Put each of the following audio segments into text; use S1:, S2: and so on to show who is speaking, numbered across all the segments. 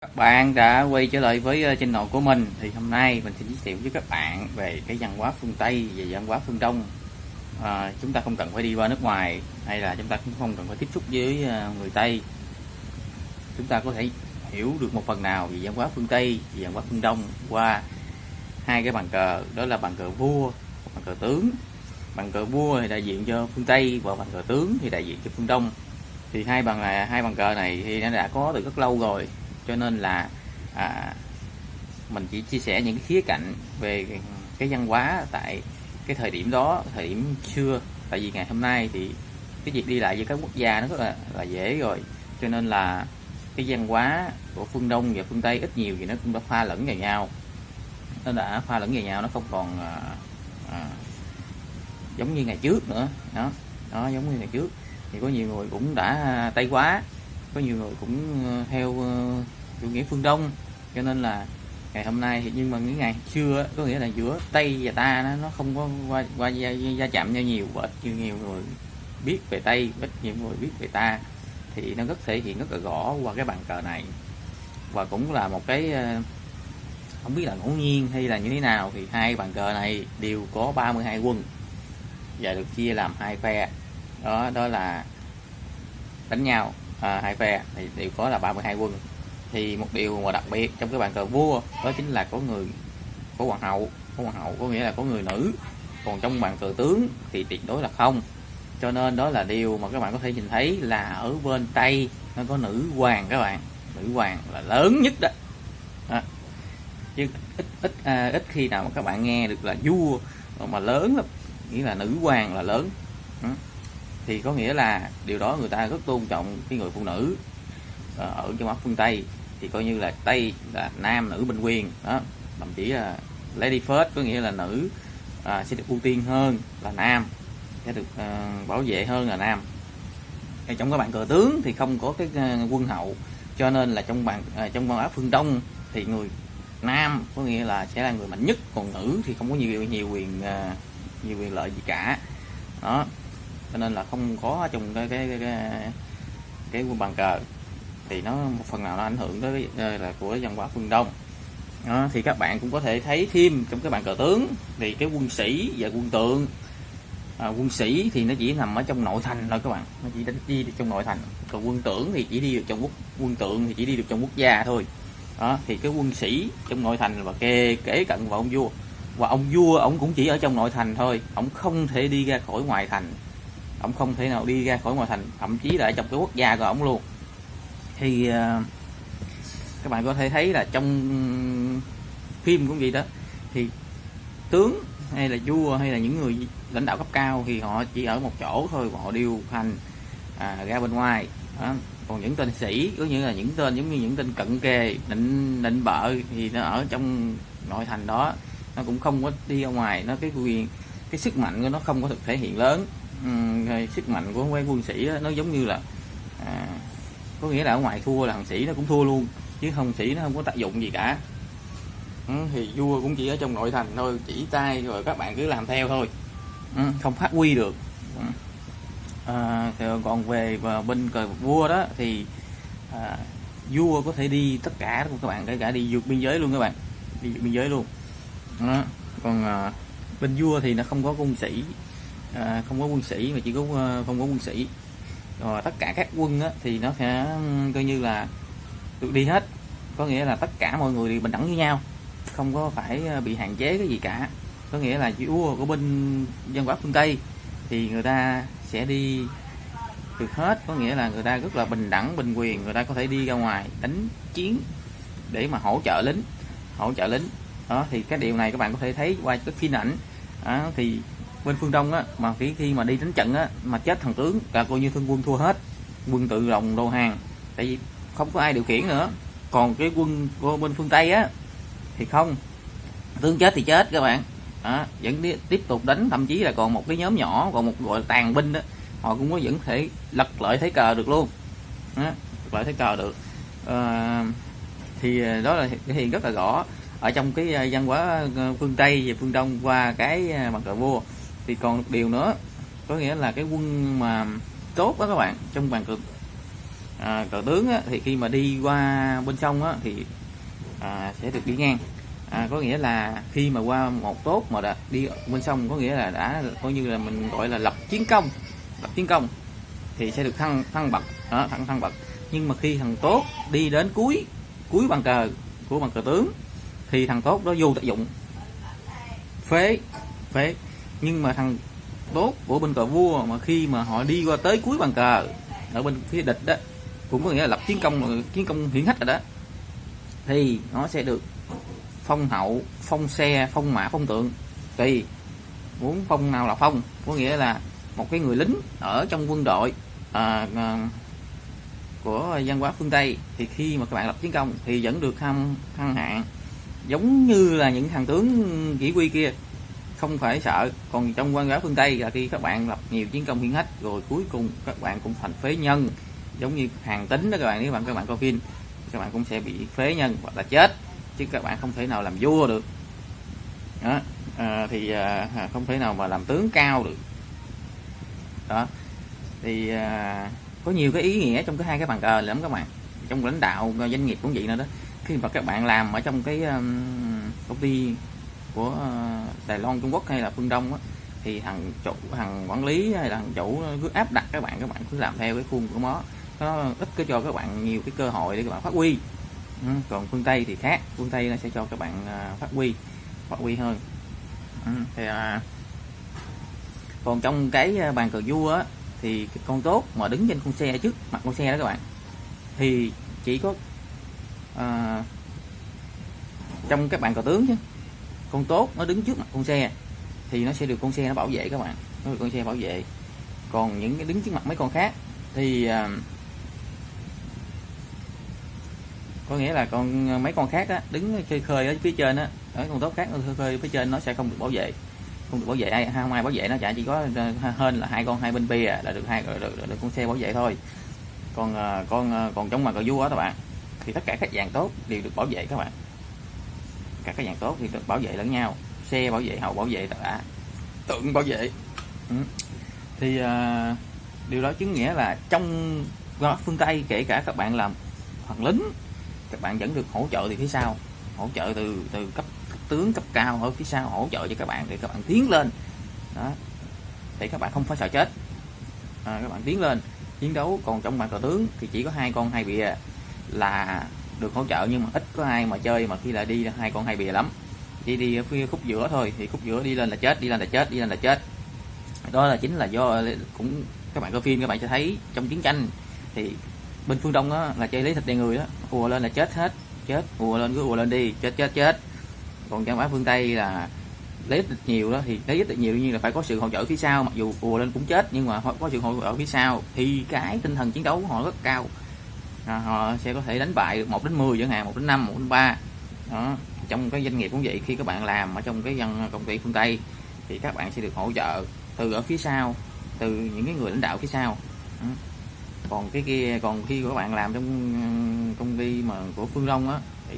S1: Các bạn đã quay trở lại với trên channel của mình. Thì hôm nay mình sẽ giới thiệu với các bạn về cái văn hóa phương Tây và văn hóa phương Đông. À, chúng ta không cần phải đi qua nước ngoài hay là chúng ta cũng không cần phải tiếp xúc với ờ, người Tây. Chúng ta có thể hiểu được một phần nào về văn hóa phương Tây và văn hóa phương Đông qua hai cái bàn cờ. Đó là bàn cờ vua bàn cờ tướng. Bàn cờ vua thì đại diện cho phương Tây và bàn cờ tướng thì đại diện cho phương Đông. Thì hai bàn này hai bàn cờ này thì nó đã có từ rất lâu rồi cho nên là à, mình chỉ chia sẻ những cái khía cạnh về cái văn hóa tại cái thời điểm đó thời điểm xưa. Tại vì ngày hôm nay thì cái việc đi lại giữa các quốc gia nó rất là, là dễ rồi. Cho nên là cái văn hóa của phương đông và phương tây ít nhiều thì nó cũng đã pha lẫn vào nhau. Nó đã pha lẫn vào nhau nó không còn à, à, giống như ngày trước nữa. Đó đó giống như ngày trước. Thì có nhiều người cũng đã tây quá có nhiều người cũng ờ, theo ờ, chủ nghĩa phương đông. Cho nên là ngày hôm nay thì nhưng mà những ngày xưa có nghĩa là giữa tây và ta nó, nó không có qua qua gia, gia chạm nhau nhiều và ít nhiều, nhiều người biết về tây ít nhiều người biết về ta thì nó rất thể hiện rất là rõ qua cái bàn cờ này. Và cũng là một cái ờ, không biết là ngẫu nhiên hay là như thế nào thì hai bàn cờ này đều có 32 quân và được chia làm hai phe. Đó đó là đánh nhau à, hai phe thì đều có là 32 quân thì một điều mà đặc biệt trong cái bàn cờ vua đó chính là có người có hoàng hậu. Có hoàng hậu có nghĩa là có người nữ. Còn trong bàn cờ tướng thì tuyệt đối là không. Cho nên đó là điều mà các bạn có thể nhìn thấy là ở bên tây nó có nữ hoàng các bạn. Nữ hoàng là lớn nhất đó, à, chứ ít ít à, ít khi nào mà các bạn nghe được là vua mà lớn lắm. Nghĩa là nữ hoàng là lớn. Thì có nghĩa là điều đó người ta rất tôn trọng cái người phụ nữ à, ở trong mắt phương tây thì coi như là tây là nam nữ bình quyền. Đó thậm chí là lady first có nghĩa là nữ à, sẽ được ưu tiên hơn là nam sẽ được à, bảo vệ hơn là nam. Thì trong các bạn cờ tướng thì không có cái ờ, quân hậu cho nên là trong bạn à, ờ, trong văn hóa phương đông thì người nam có nghĩa là sẽ là người mạnh nhất còn nữ thì không có nhiều nhiều quyền à, nhiều quyền lợi gì cả. Đó cho nên là không có trong cái cái cái cái, cái quân bàn cờ thì nó một phần nào nó ảnh hưởng tới là của văn hóa phương đông. Đó, thì các bạn cũng có thể thấy thêm trong cái bàn cờ tướng thì cái quân sĩ và quân tượng. À, quân sĩ thì nó chỉ nằm ở trong nội thành thôi các bạn. Nó chỉ đánh đi được trong nội thành. Còn quân tưởng thì chỉ đi được trong quốc quân tượng thì chỉ đi được trong quốc gia thôi. Đó thì cái quân sĩ trong nội thành và kề kể cận vào ông vua. Và ông vua ông cũng chỉ ở trong nội thành thôi. Ông không thể đi ra khỏi ngoài thành. Ông không thể nào đi ra khỏi ngoài thành. Thậm chí là trong cái quốc gia của ông luôn thì ờ, các bạn có thể thấy là trong phim cũng vậy đó. Thì tướng hay là vua hay là những người lãnh đạo cấp cao thì họ chỉ ở một chỗ thôi họ điều hành à, ra bên ngoài. Đó. còn những tên sĩ có nghĩa là những tên giống như những tên cận kề định định bợ thì nó ở trong nội thành đó. Nó cũng không có đi ra ngoài nó cái quyền cái sức mạnh của nó không có thực thể hiện lớn. Ừ, sức mạnh của quân sĩ đó, nó giống như là có nghĩa là ở ngoài thua là thằng sĩ nó cũng thua luôn chứ không sĩ nó không có tác dụng gì cả. Ừ, thì vua cũng chỉ ở trong nội thành thôi chỉ tay rồi các bạn cứ làm theo thôi. Ừ, không phát huy được. Ừ. à, còn về bên cờ vua đó thì à, vua có thể đi tất cả các bạn kể cả đi vượt biên giới luôn các bạn. Đi vượt biên giới luôn. Đó. còn à, bên vua thì nó không có quân sĩ. À, không có quân sĩ mà chỉ có ờ, không có quân sĩ rồi tất cả các quân á, thì nó sẽ coi như là được đi hết. Có nghĩa là tất cả mọi người đều bình đẳng với nhau không có phải ờ, bị hạn chế cái gì cả. Có nghĩa là vua của bên dân hóa phương tây thì người ta sẽ đi được hết. Có nghĩa là người ta rất là bình đẳng bình quyền người ta có thể đi ra ngoài đánh chiến để mà hỗ trợ lính hỗ trợ lính. Đó thì cái điều này các bạn có thể thấy qua cái phim ảnh. Đó, thì bên phương đông á mà khi khi mà đi đánh trận á mà chết thằng tướng là coi như thương quân thua hết quân tự lòng đầu hàng tại vì không có ai điều khiển nữa. Còn cái quân của bên phương tây á thì không. Tướng chết thì chết các bạn. Đó, vẫn đi, tiếp tục đánh thậm chí là còn một cái nhóm nhỏ còn một gọi là tàn binh đó họ cũng có vẫn thể lật lợi thế cờ được luôn. Đó, lật lợi thế cờ được. À, thì đó là hiện rất là rõ ở trong cái ờ, văn hóa ờ, phương tây và phương đông qua cái mặt cờ vua thì còn một điều nữa có nghĩa là cái quân mà tốt đó các bạn trong bàn cờ à, cờ tướng á, thì khi mà đi qua bên sông á, thì à, sẽ được đi ngang. À, có nghĩa là khi mà qua một tốt mà đã đi bên sông có nghĩa là đã coi như là mình gọi là lập chiến công lập chiến công thì sẽ được thăng thăng bậc đó, thăng thăng bậc. Nhưng mà khi thằng tốt đi đến cuối cuối bàn cờ của bàn cờ tướng thì thằng tốt đó vô tác dụng. Phế phế nhưng mà thằng tốt của bên cờ vua mà khi mà họ đi qua tới cuối bàn cờ ở bên phía địch đó cũng có nghĩa là lập chiến công chiến công hiển hách rồi đó thì nó sẽ được phong hậu phong xe phong mã phong tượng. Tùy muốn phong nào là phong có nghĩa là một cái người lính ở trong quân đội à, à, của văn hóa phương tây. Thì khi mà các bạn lập chiến công thì vẫn được thăng thăng hạng giống như là những thằng tướng chỉ huy kia không phải sợ. Còn trong quan giáo phương tây là khi các bạn lập nhiều chiến công hiển hách rồi cuối cùng các bạn cũng thành phế nhân. Giống như hàng tính đó các bạn nếu bạn các bạn coi phim các bạn cũng sẽ bị phế nhân hoặc là chết chứ các bạn không thể nào làm vua được. Đó à, thì à, à không thể nào mà làm tướng cao được. Đó thì à, có nhiều cái ý nghĩa trong cái hai cái bàn cờ lắm các bạn. Trong lãnh đạo doanh nghiệp cũng vậy nữa đó. Khi mà các bạn làm ở trong cái um, công ty của ờ, Đài Loan Trung Quốc hay là phương Đông á, thì thằng chủ thằng quản lý hay là thằng chủ cứ áp đặt các bạn các bạn cứ làm theo cái khuôn của nó. Nó ít có cho các bạn nhiều cái cơ hội để các bạn phát huy. Ừ, còn phương Tây thì khác phương Tây nó sẽ cho các bạn ờ, phát huy phát huy hơn. Ừ, thì à, còn trong cái bàn cờ vua á, thì cái con tốt mà đứng trên con xe trước mặt con xe đó các bạn thì chỉ có à, trong các bạn cờ tướng chứ con tốt nó đứng trước mặt con xe thì nó sẽ được con xe nó bảo vệ các bạn. Nó được con xe bảo vệ. Còn những cái đứng trước mặt mấy con khác thì à, có nghĩa là con à, mấy con khác á, đứng khơi khơi ở phía trên á ở con tốt khác khơi khơi phía trên nó sẽ không được bảo vệ. Không được bảo vệ ai không ai bảo vệ nó chả chỉ có à, hơn là hai con hai bên bia là được hai được, được, được con xe bảo vệ thôi. Còn à, con còn trong mặt cờ vua á các bạn thì tất cả các dạng tốt đều được bảo vệ các bạn các cái dạng tốt thì bảo vệ lẫn nhau. Xe bảo vệ hậu bảo vệ tất cả. Tượng bảo vệ. Ừ. thì uh, điều đó chứng nghĩa là trong phương tây kể cả các bạn làm hoàng lính các bạn vẫn được hỗ trợ từ phía sau. Hỗ trợ từ từ cấp, cấp tướng cấp cao ở phía sau hỗ trợ cho các bạn để các bạn tiến lên. Đó. Để các bạn không phải sợ chết. À, các bạn tiến lên chiến đấu. Còn trong bàn cờ tướng thì chỉ có hai con hai bìa là được hỗ trợ nhưng mà ít có ai mà chơi mà khi là đi hai con hai bìa lắm. Chỉ đi ở phía khúc giữa thôi, thì khúc giữa đi lên là chết, đi lên là chết, đi lên là chết. Đó là chính là do, cũng các bạn coi phim, các bạn sẽ thấy trong chiến tranh thì bên phương đông đó là chơi lấy thịt đen người đó ùa lên là chết hết, chết, ùa lên cứ ùa lên đi, chết chết chết. Còn trong phương tây là lấy ít nhiều đó, thì lấy ít nhiều như là phải có sự hỗ trợ phía sau, mặc dù ùa lên cũng chết nhưng mà có sự hỗ trợ phía sau. Thì cái tinh thần chiến đấu của họ rất cao à, họ sẽ có thể đánh bại được 1 đến 10 chẳng hạn 1 đến 5 1 đến 3 đó trong cái doanh nghiệp cũng vậy khi các bạn làm ở trong cái dân công ty phương Tây thì các bạn sẽ được hỗ trợ từ ở phía sau từ những cái người lãnh đạo phía sau đó. còn cái kia còn khi các bạn làm trong công ty mà của phương Đông á thì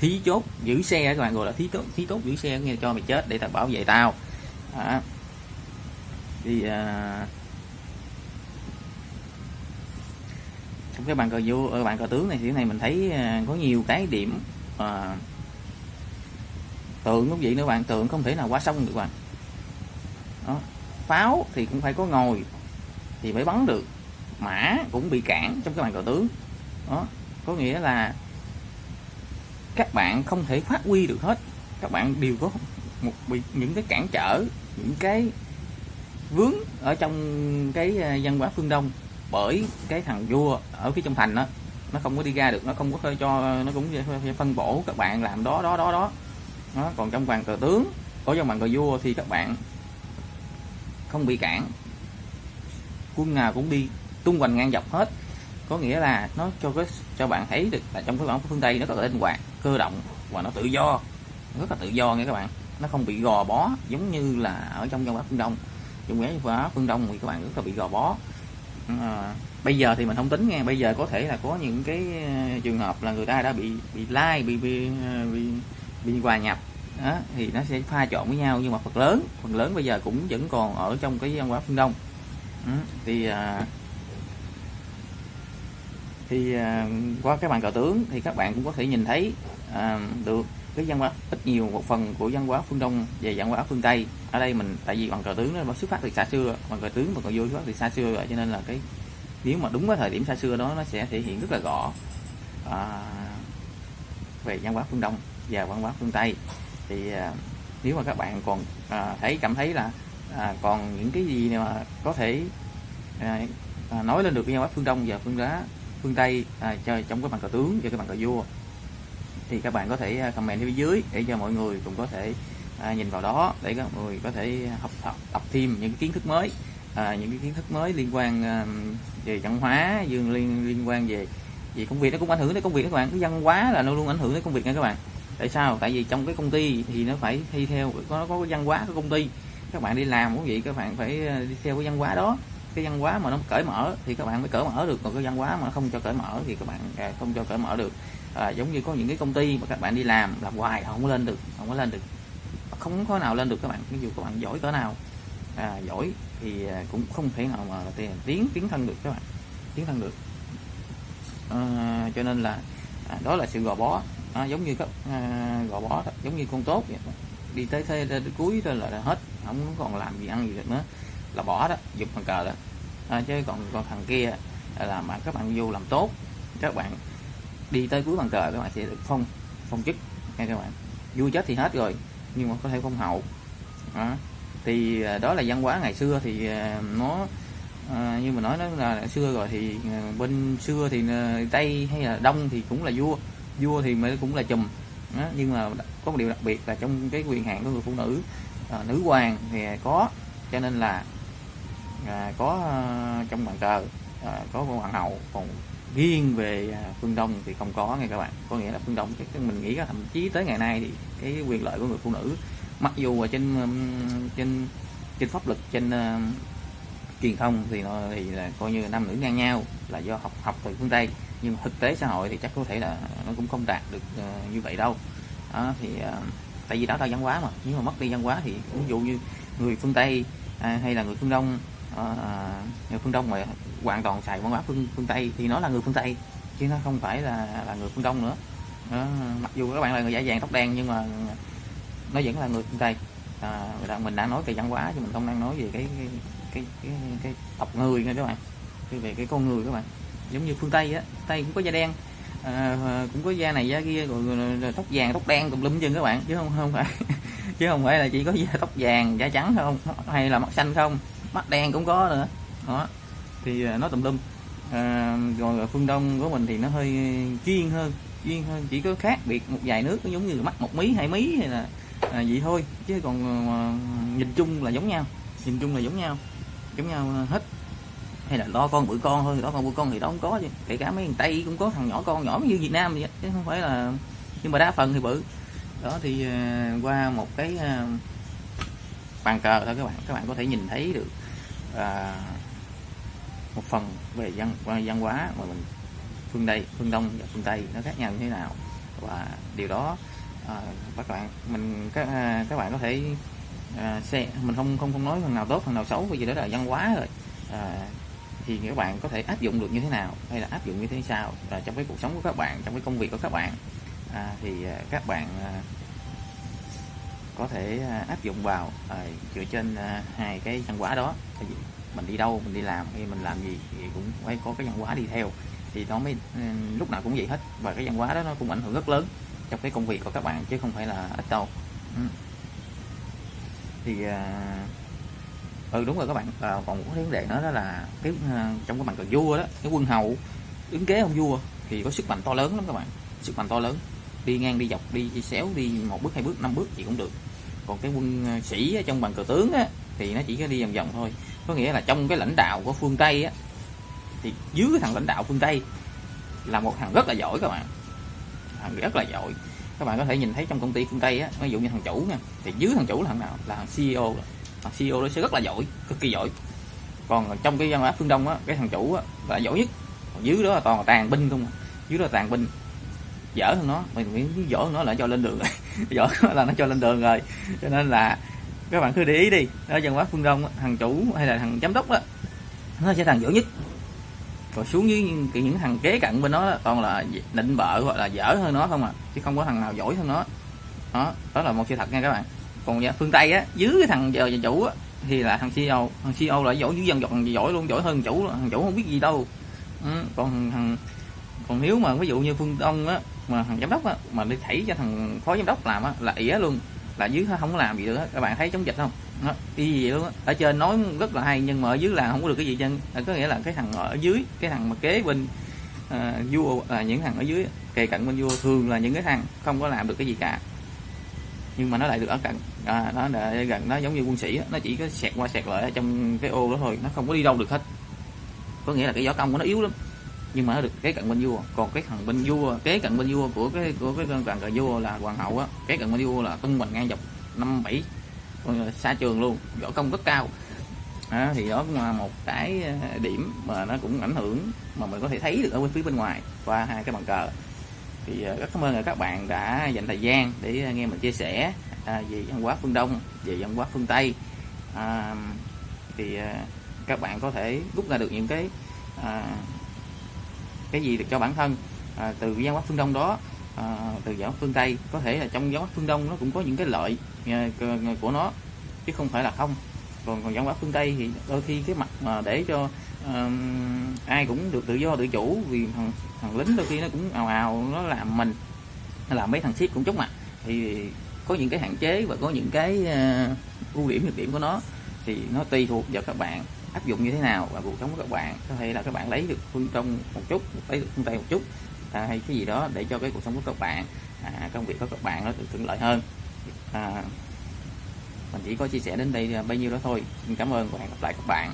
S1: thí chốt giữ xe các bạn gọi là thí tốt thí tốt giữ xe nghe cho mày chết để tao bảo vệ tao đó. thì à, trong cái bàn cờ vua ở ờ, bàn cờ tướng này thì cái này mình thấy ờ, có nhiều cái điểm à, tượng cũng vậy nữa bạn tượng không thể nào quá sông được bạn đó. pháo thì cũng phải có ngồi thì mới bắn được mã cũng bị cản trong cái bàn cờ tướng đó có nghĩa là các bạn không thể phát huy được hết các bạn đều có một bị những cái cản trở những cái vướng ở trong cái văn hóa phương đông bởi cái thằng vua ở phía trong thành đó nó không có đi ra được, nó không có cho, nó cũng phân bổ các bạn làm đó đó đó đó. Nó còn trong bàn cờ tướng, có trong bàn cờ vua thì các bạn không bị cản. Quân nào cũng đi tung hoành ngang dọc hết. Có nghĩa là nó cho cái, cho bạn thấy được là trong cái bản phương tây nó có linh hoạt, cơ động và nó tự do, rất là tự do nha các bạn. Nó không bị gò bó giống như là ở trong văn hóa phương đông. Trong cái văn hóa phương đông thì các bạn rất là bị gò bó à, bây giờ thì mình không tính nghe bây giờ có thể là có những cái ờ, trường hợp là người ta đã bị bị like bị bị ờ, bị, bị hòa nhập. Đó, thì nó sẽ pha trộn với nhau. Nhưng mà phần lớn phần lớn bây giờ cũng vẫn còn ở trong cái văn hóa phương đông. Ừ, thì à, thì à, qua cái bàn cờ tướng thì các bạn cũng có thể nhìn thấy à, được cái văn hóa ít nhiều một phần của văn hóa phương đông về văn hóa phương tây. Ở đây mình tại vì bằng cờ tướng nó xuất phát từ xa xưa bằng cờ tướng bằng cờ vua xuất phát từ xa xưa rồi cho nên là cái nếu mà đúng cái thời điểm xa xưa đó nó sẽ thể hiện rất là rõ à, về văn hóa phương đông và văn hóa phương tây. Thì à, nếu mà các bạn còn à, thấy cảm thấy là à, còn những cái gì mà có thể à, à nói lên được văn hóa phương đông và phương đá phương tây à, cho trong cái bàn cờ tướng và cái bàn cờ vua thì các bạn có thể à, comment phía dưới để cho mọi người cũng có thể à, nhìn vào đó để các người có thể học tập, tập thêm những kiến thức mới à, những cái kiến thức mới liên quan à, về văn hóa dương liên liên quan về vì công việc. Nó cũng ảnh hưởng đến công việc các bạn cái văn hóa là nó luôn ảnh hưởng đến công việc nha các bạn. Tại sao? Tại vì trong cái công ty thì nó phải thi theo có nó có cái văn hóa của công ty. Các bạn đi làm cũng vậy các bạn phải à, đi theo cái văn hóa đó. Cái văn hóa mà nó cởi mở thì các bạn mới cởi mở được còn cái văn hóa mà nó không cho cởi mở thì các bạn à, không cho cởi mở được à, giống như có những cái công ty mà các bạn đi làm làm hoài không có lên được không có lên được. Không có nào lên được các bạn ví dụ các bạn giỏi cỡ nào. À, giỏi thì à, cũng không thể nào mà tiến tiến thân được các bạn tiến thân được. À, cho nên là à, đó là sự gò bó. À, giống như các à, gò bó đó, giống như con tốt vậy. đi tới thế tới cuối rồi là hết không còn làm gì ăn gì được nữa là bỏ đó dục bàn cờ đó. À, chứ còn còn thằng kia là mà các bạn vô làm tốt các bạn đi tới cuối bàn cờ các bạn sẽ được phong phong chức nha các bạn vui chết thì hết rồi nhưng mà có thể phong hậu đó. thì à, đó là văn hóa ngày xưa thì à, nó à, như mà nói nó là xưa rồi thì à, bên xưa thì tây hay là đông thì cũng là vua vua thì mới cũng là chùm đó. nhưng mà có một điều đặc biệt là trong cái quyền hạn của người phụ nữ à, nữ hoàng thì có cho nên là à, có à, trong bàn cờ à, có hoàng hậu còn riêng về à, phương đông thì không có nghe các bạn. Có nghĩa là phương đông cái mình nghĩ là thậm chí tới ngày nay thì cái quyền lợi của người phụ nữ mặc dù ở trên trên trên pháp luật trên uh, truyền thông thì nó thì là coi như nam nữ ngang nhau là do học học từ phương tây. Nhưng thực tế xã hội thì chắc có thể là nó cũng không đạt được uh, như vậy đâu. Đó, thì uh, tại vì đó là văn hóa mà. Nếu mà mất đi văn hóa thì ví dụ như người phương tây à, hay là người phương đông Ờ, ờ, người phương đông mà hoàn toàn xài văn hóa phương phương tây thì nó là người phương tây chứ nó không phải là là người phương đông nữa. Đó, mặc dù các bạn là người da vàng tóc đen nhưng mà nó vẫn là người phương tây. À, mình đang nói về văn hóa chứ mình không đang nói về cái cái cái, cái, cái tộc người nha các bạn cái về cái con người các bạn. Giống như phương tây á tây cũng có da đen à, cũng có da này da kia rồi, rồi, rồi tóc vàng tóc đen tùm lum chân các bạn chứ không không phải chứ không phải là chỉ có da tóc vàng da trắng không hay là mắt xanh không mắt đen cũng có nữa. Đó. Thì à, nó tùm lum. À, rồi phương đông của mình thì nó hơi chuyên hơn chuyên hơn. Chỉ có khác biệt một vài nước giống như mắt một mí hai mí hay là à, vậy thôi. Chứ còn à, nhìn chung là giống nhau. Nhìn chung là giống nhau. Giống nhau hết. Hay là lo con bự con thôi đó con bự con thì đó không có chứ kể cả mấy thằng tây cũng có thằng nhỏ con nhỏ như việt nam vậy chứ không phải là nhưng mà đa phần thì bự. Đó thì à, qua một cái à, bàn cờ thôi các bạn các bạn có thể nhìn thấy được à, một phần về văn văn hóa mà mình phương Tây phương Đông và phương Tây nó khác nhau như thế nào. Và điều đó à, các bạn mình các à, các bạn có thể à, xe mình không không không nói phần nào tốt phần nào xấu bởi vì đó là văn hóa rồi. À, thì các bạn có thể áp dụng được như thế nào hay là áp dụng như thế sao à, trong cái cuộc sống của các bạn trong cái công việc của các bạn. À, thì à, các bạn à, có thể à, áp dụng vào à, dựa trên à, hai cái văn hóa đó. Mình đi đâu mình đi làm hay mình làm gì thì cũng phải có cái văn hóa đi theo. Thì nó mới ừ, lúc nào cũng vậy hết. Và cái văn hóa đó nó cũng ảnh hưởng rất lớn trong cái công việc của các bạn chứ không phải là ít đâu. Ừ. thì à, ừ đúng rồi các bạn. À, còn một cái vấn đề nữa đó là cái à, trong cái bằng cờ vua đó cái quân hầu ứng kế ông vua thì có sức mạnh to lớn lắm các bạn. Sức mạnh to lớn đi ngang đi dọc đi, đi xéo đi một bước hai bước năm bước gì cũng được. Còn cái quân ờ, sĩ ở trong bàn cờ tướng á, thì nó chỉ có đi vòng vòng thôi. Có nghĩa là trong cái lãnh đạo của phương tây á, thì dưới cái thằng lãnh đạo phương tây là một thằng rất là giỏi các bạn. Thằng rất là giỏi. Các bạn có thể nhìn thấy trong công ty phương tây á ví dụ như thằng chủ nha thì dưới thằng chủ là thằng nào? Là thằng ceo thằng ceo đó sẽ rất là giỏi cực kỳ giỏi. Còn trong cái văn hóa phương đông á cái thằng chủ á là giỏi nhất. Còn dưới đó là toàn là tàn binh không à. dưới đó là tàn binh dở hơn nó. Mình miễn dở nó là cho lên đường. Rồi dở là nó cho lên đường rồi. Cho nên là các bạn cứ để ý đi. Ở dân quá phương đông thằng chủ hay là thằng giám đốc đó nó sẽ thằng dở nhất. Rồi xuống dưới những, những thằng kế cận bên nó toàn là định bợ hoặc là dở hơn nó không à chứ không có thằng nào giỏi hơn nó. Đó đó là một sự thật nha các bạn. Còn phương tây á dưới cái thằng giờ chủ á, thì là thằng CEO thằng CEO là giỏi dưới dân giỏi giỏi luôn giỏi hơn chủ thằng chủ không biết gì đâu. Ừ, còn thằng còn nếu mà ví dụ như phương đông á mà thằng giám đốc á mà đi thảy cho thằng phó giám đốc làm á là ỉa luôn. Là dưới không có làm gì nữa các bạn thấy chống dịch không? Đó, y gì luôn á. Ở trên nói rất là hay nhưng mà ở dưới là không có được cái gì chân có nghĩa là cái thằng ở dưới cái thằng mà kế bên uh, vua là những thằng ở dưới kề cận bên vua thường là những cái thằng không có làm được cái gì cả. Nhưng mà nó lại được ở cận. À, nó để gần nó giống như quân sĩ nó chỉ có sẹt qua sẹt lại trong cái ô đó thôi nó không có đi đâu được hết. Có nghĩa là cái võ công của nó yếu lắm nhưng mà nó được kế cận bên vua. Còn cái thằng bên vua kế cận bên vua của cái của cái đoàn cờ vua là hoàng hậu á. Kế cận bên vua là tung mình ngang dọc năm bảy ờ, xa trường luôn võ công rất cao. À, thì đó cũng là một cái ờ, điểm mà nó cũng ảnh hưởng mà mình có thể thấy được ở bên phía bên ngoài qua hai cái bàn cờ. Thì ờ, rất cảm ơn các bạn đã dành thời gian để nghe mình chia sẻ à, về văn hóa phương Đông về văn hóa phương Tây. À, thì các bạn có thể rút ra được những cái à, cái gì được cho bản thân à, từ văn hóa phương Đông đó à, từ giáo phương Tây. Có thể là trong giáo pháp phương Đông nó cũng có những cái lợi à, của nó chứ không phải là không. Còn còn văn hóa phương Tây thì đôi khi cái mặt mà để cho uh, ai cũng được tự do tự chủ vì thằng, thằng lính đôi khi nó cũng ào ào nó làm mình làm mấy thằng ship cũng chốt mặt. Thì có những cái hạn chế và có những cái uh, ưu điểm nhược điểm của nó thì nó tùy thuộc vào các bạn áp dụng như thế nào và cuộc sống của các bạn. Có thể là các bạn lấy được phương trong một chút lấy được phương tây một chút à, hay cái gì đó để cho cái cuộc sống của các bạn à, công việc của các bạn nó được thuận lợi hơn. À, mình chỉ có chia sẻ đến đây bao nhiêu đó thôi. Xin cảm ơn và hẹn gặp lại các bạn.